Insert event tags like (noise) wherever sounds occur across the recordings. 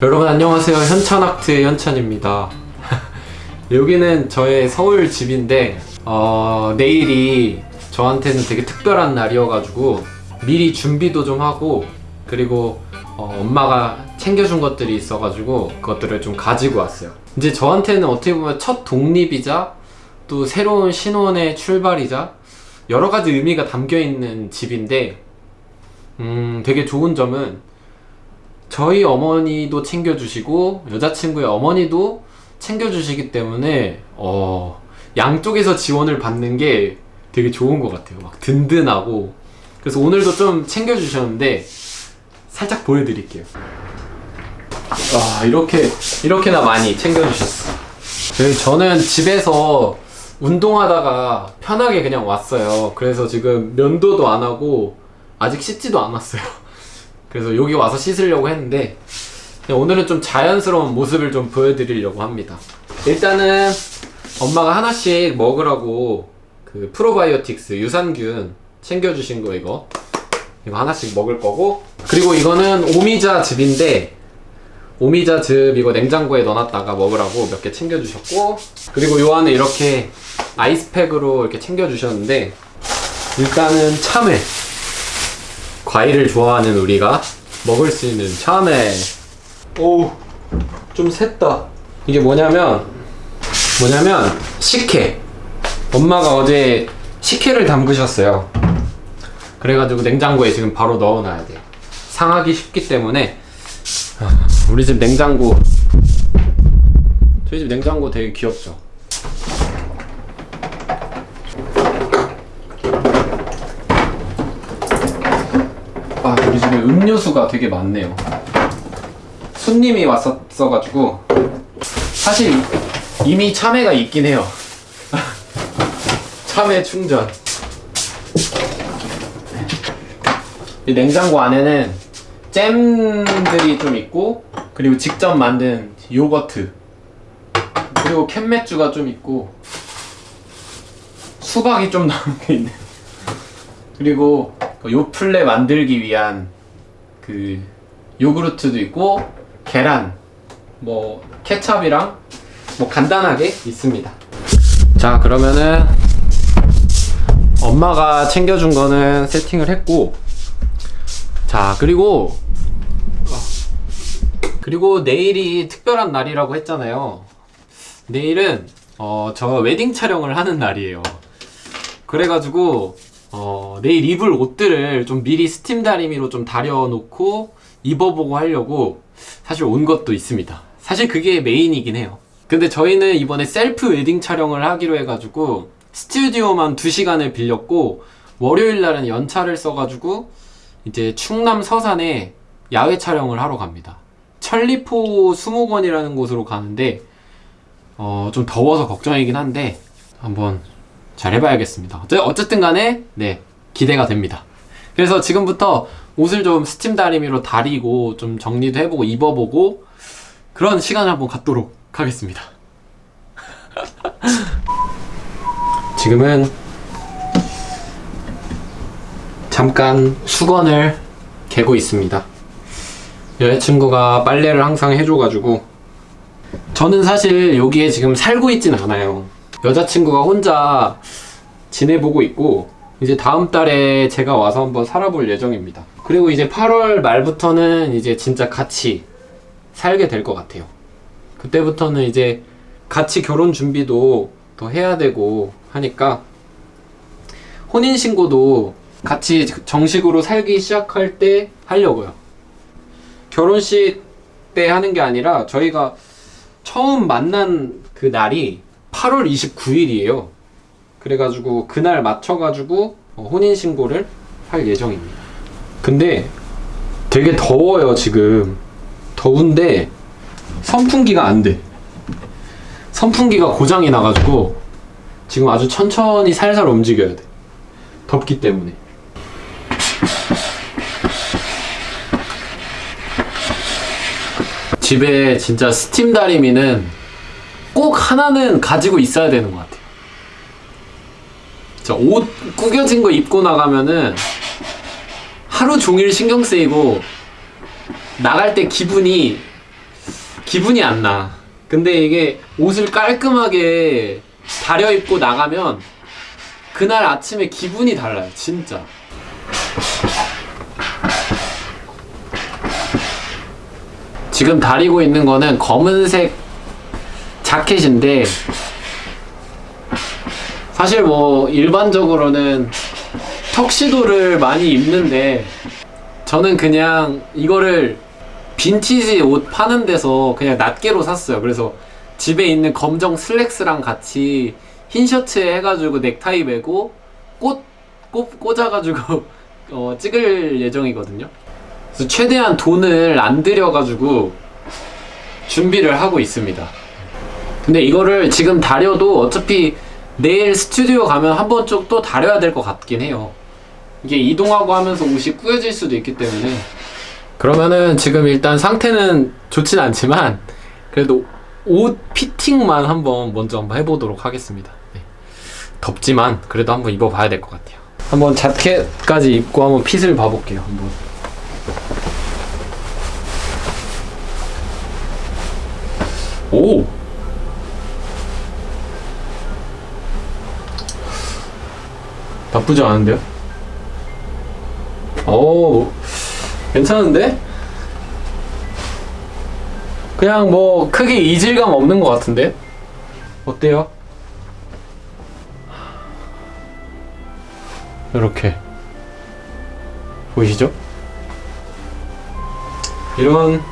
여러분 안녕하세요. 현찬아트의 현찬입니다. (laughs) 여기는 저의 서울 집인데 어, 내일이 저한테는 되게 특별한 날이어가지고 미리 준비도 좀 하고 그리고 어, 엄마가 챙겨준 것들이 있어가지고 그것들을 좀 가지고 왔어요. 이제 저한테는 어떻게 보면 첫 독립이자 또 새로운 신혼의 출발이자 여러 가지 의미가 담겨 있는 집인데 음, 되게 좋은 점은 저희 어머니도 챙겨주시고 여자친구의 어머니도 챙겨주시기 때문에 어, 양쪽에서 지원을 받는 게 되게 좋은 것 같아요. 막 든든하고 그래서 오늘도 좀 챙겨주셨는데 살짝 보여드릴게요. 아 이렇게 이렇게나 많이 챙겨주셨어. 네, 저는 집에서 운동하다가 편하게 그냥 왔어요. 그래서 지금 면도도 안 하고 아직 씻지도 않았어요. 그래서 여기 와서 씻으려고 했는데 오늘은 좀 자연스러운 모습을 좀 보여드리려고 합니다. 일단은 엄마가 하나씩 먹으라고 그 프로바이오틱스 유산균 챙겨주신 거 이거. 이거 하나씩 먹을 거고. 그리고 이거는 오미자 즙인데 오미자 즙 이거 냉장고에 넣어놨다가 먹으라고 몇 개 챙겨주셨고. 그리고 요 안에 이렇게 아이스팩으로 이렇게 챙겨주셨는데 일단은 참외 과일을 좋아하는 우리가 먹을 수 있는 참외. 오우 좀 샜다. 이게 뭐냐면 뭐냐면 식혜. 엄마가 어제 식혜를 담그셨어요. 그래가지고 냉장고에 지금 바로 넣어놔야 돼. 상하기 쉽기 때문에. 아, 우리 집 냉장고. 저희 집 냉장고 되게 귀엽죠 아 우리 집에 음료수가 되게 많네요. 손님이 왔었어가지고 사실 이미 참외가 있긴 해요. (laughs) 참외 충전. 이 냉장고 안에는 잼들이 좀 있고 그리고 직접 만든 요거트. 그리고 캔맥주가 좀 있고 수박이 좀 (laughs) 나온 게 있네. 그리고 그 요플레 만들기 위한 그 요구르트도 있고 계란 뭐 케찹이랑 뭐 간단하게 있습니다. 자 그러면은 엄마가 챙겨준 거는 세팅을 했고 자 그리고 그리고 내일이 특별한 날이라고 했잖아요. 내일은 어, 저 웨딩 촬영을 하는 날이에요. 그래가지고 어, 내일 입을 옷들을 좀 미리 스팀 다리미로 좀 다려놓고 입어보고 하려고 사실 온 것도 있습니다. 사실 그게 메인이긴 해요. 근데 저희는 이번에 셀프 웨딩 촬영을 하기로 해가지고 스튜디오만 2시간을 빌렸고 월요일 날은 연차를 써가지고 이제 충남 서산에 야외 촬영을 하러 갑니다. 천리포 수목원이라는 곳으로 가는데 어, 좀 더워서 걱정이긴 한데 한번 잘 해봐야겠습니다. 어쨌든 간에 네 기대가 됩니다. 그래서 지금부터 옷을 좀 스팀 다리미로 다리고 좀 정리도 해보고 입어보고 그런 시간을 한번 갖도록 하겠습니다. (laughs) 지금은 잠깐 수건을 개고 있습니다. 여자친구가 빨래를 항상 해줘가지고 저는 사실 여기에 지금 살고 있진 않아요. 여자친구가 혼자 지내보고 있고 이제 다음 달에 제가 와서 한번 살아볼 예정입니다. 그리고 이제 8월 말부터는 이제 진짜 같이 살게 될 것 같아요. 그때부터는 이제 같이 결혼 준비도 더 해야 되고 하니까 혼인신고도 같이 정식으로 살기 시작할 때 하려고요. 결혼식 때 하는 게 아니라 저희가 처음 만난 그 날이 8월 29일이에요. 그래가지고 그날 맞춰가지고 어, 혼인신고를 할 예정입니다. 근데 되게 더워요, 지금. 더운데 선풍기가 안 돼. 선풍기가 고장이 나가지고 지금 아주 천천히 살살 움직여야 돼. 덥기 때문에. 집에 진짜 스팀 다리미는 꼭 하나는 가지고 있어야 되는 것 같아요. 자, 옷 구겨진 거 입고 나가면은 하루 종일 신경 쓰이고 나갈 때 기분이 기분이 안 나. 근데 이게 옷을 깔끔하게 다려 입고 나가면 그날 아침에 기분이 달라요, 진짜. 지금 다리고 있는 거는 검은색 자켓인데 사실 뭐 일반적으로는 턱시도를 많이 입는데 저는 그냥 이거를 빈티지 옷 파는 데서 그냥 낱개로 샀어요. 그래서 집에 있는 검정 슬랙스랑 같이 흰 셔츠에 해가지고 넥타이 매고 꽃, 꽃 꽂아가지고 (laughs) 어, 찍을 예정이거든요. 그래서 최대한 돈을 안 들여가지고 준비를 하고 있습니다. 근데 이거를 지금 다려도 어차피 내일 스튜디오 가면 한 번 쪽 또 다려야 될 것 같긴 해요. 이게 이동하고 하면서 옷이 꾸겨질 수도 있기 때문에 그러면은 지금 일단 상태는 좋진 않지만 그래도 옷 피팅만 한번 먼저 한번 해보도록 하겠습니다. 네. 덥지만 그래도 한번 입어봐야 될 것 같아요. 한번 자켓까지 입고 한번 핏을 봐볼게요. 한번. 오! 나쁘지 않은데요? 오, 괜찮은데? 그냥 뭐 크게 이질감 없는 것 같은데? 어때요? 이렇게 보이시죠? 이런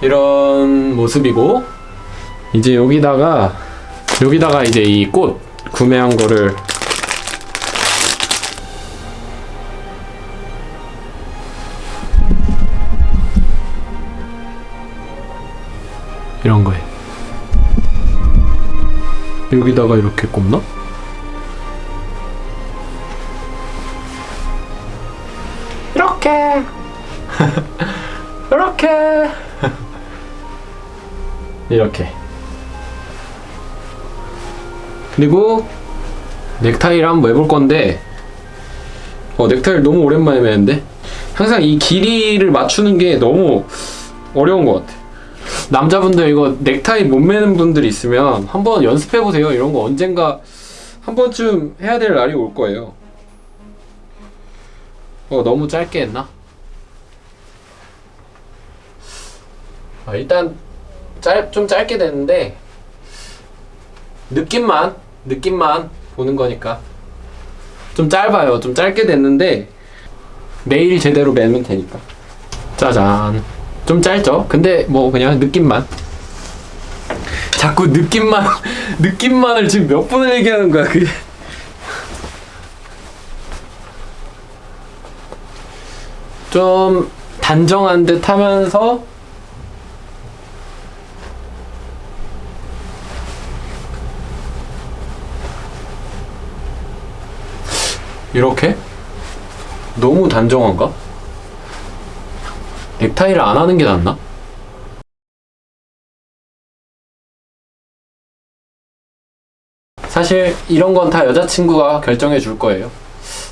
이런 모습이고 이제 여기다가 여기다가 이제 이 꽃 구매한 거를 여기다가 이렇게 꼽나? 이렇게. (laughs) 이렇게. 이렇게. 그리고 넥타이를 한번 매볼 건데 어 넥타이를 너무 오랜만에 매는데? 항상 이 길이를 맞추는 게 너무 어려운 것 같아 남자분들 이거 넥타이 못 매는 분들이 있으면 한번 연습해 보세요. 이런 거 언젠가 한 번쯤 해야 될 날이 올 거예요. 어 너무 짧게 했나? 아, 일단 짧 좀 짧게 됐는데 느낌만 느낌만 보는 거니까 좀 짧아요. 좀 짧게 됐는데 내일 제대로 매면 되니까. 짜잔. 좀 짧죠? 근데 뭐 그냥 느낌만 자꾸 느낌만 (laughs) 느낌만을 지금 몇 분을 얘기하는 거야 그게 좀 단정한 듯 하면서 이렇게? 너무 단정한가? 넥타이를 안 하는 게 낫나? 사실 이런 건 다 여자친구가 결정해 줄 거예요.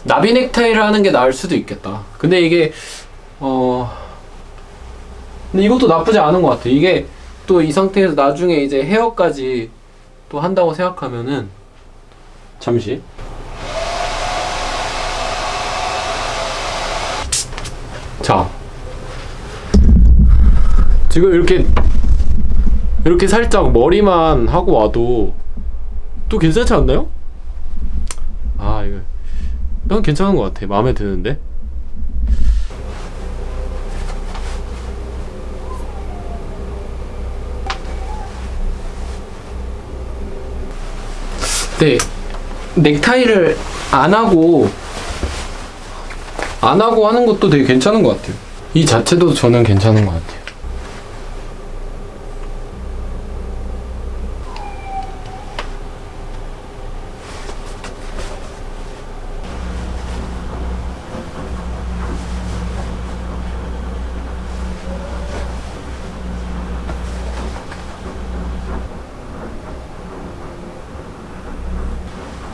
나비 넥타이를 하는 게 나을 수도 있겠다. 근데 이게 어 근데 이것도 나쁘지 않은 것 같아. 이게 또 이 상태에서 나중에 이제 헤어까지 또 한다고 생각하면은 잠시 자 지금 이렇게 이렇게 살짝 머리만 하고 와도 또 괜찮지 않나요? 아 이거 이건 괜찮은 것 같아. 마음에 드는데? 네 넥타이를 안 하고 안 하고 하는 것도 되게 괜찮은 것 같아요. 이 자체도 저는 괜찮은 것 같아요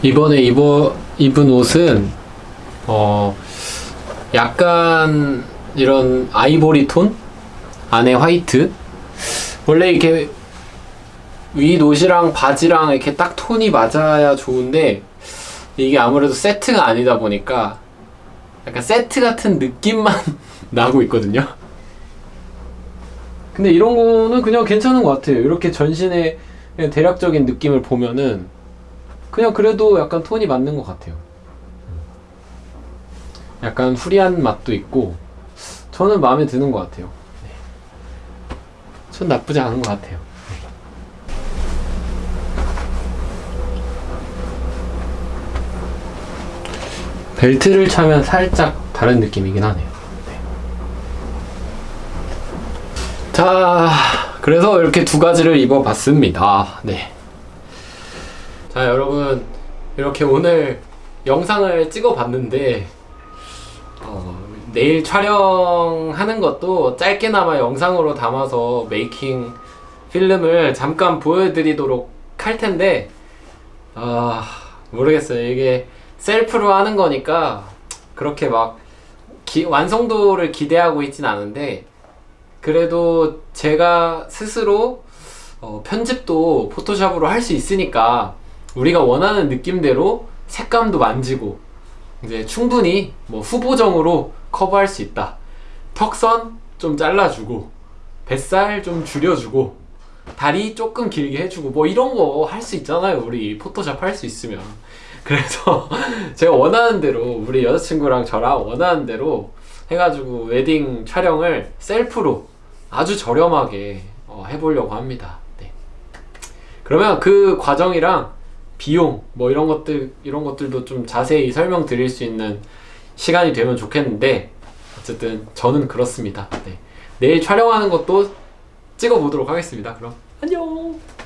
이번에 입어 입은 옷은 어 약간 이런 아이보리 톤 안에 화이트 원래 이렇게 위 옷이랑 바지랑 이렇게 딱 톤이 맞아야 좋은데 이게 아무래도 세트가 아니다 보니까 약간 세트 같은 느낌만 (laughs) 나고 있거든요. 근데 이런 거는 그냥 괜찮은 것 같아요. 이렇게 전신의 대략적인 느낌을 보면은 그냥 그래도 약간 톤이 맞는 것 같아요. 약간 후리한 맛도 있고 저는 마음에 드는 것 같아요. 네. 전 나쁘지 않은 것 같아요. 벨트를 차면 살짝 다른 느낌이긴 하네요. 네. 자, 그래서 이렇게 두 가지를 입어봤습니다. 네. 자, 여러분 이렇게 오늘 영상을 찍어봤는데 어, 내일 촬영하는 것도 짧게나마 영상으로 담아서 메이킹 필름을 잠깐 보여드리도록 할 텐데 아 모르겠어요. 이게 셀프로 하는 거니까 그렇게 막 기- 완성도를 기대하고 있진 않은데 그래도 제가 스스로 어, 편집도 포토샵으로 할 수 있으니까 우리가 원하는 느낌대로 색감도 만지고 이제 충분히 뭐 후보정으로 커버할 수 있다. 턱선 좀 잘라주고 뱃살 좀 줄여주고 다리 조금 길게 해주고 뭐 이런 거 할 수 있잖아요. 우리 포토샵 할 수 있으면. (laughs) 그래서 제가 원하는 대로 우리 여자친구랑 저랑 원하는 대로 해가지고 웨딩 촬영을 셀프로 아주 저렴하게 어, 해보려고 합니다. 네. 그러면 그 과정이랑 비용 뭐 이런 것들 이런 것들도 좀 자세히 설명드릴 수 있는 시간이 되면 좋겠는데 어쨌든 저는 그렇습니다. 네. 내일 촬영하는 것도 찍어 보도록 하겠습니다. 그럼 안녕.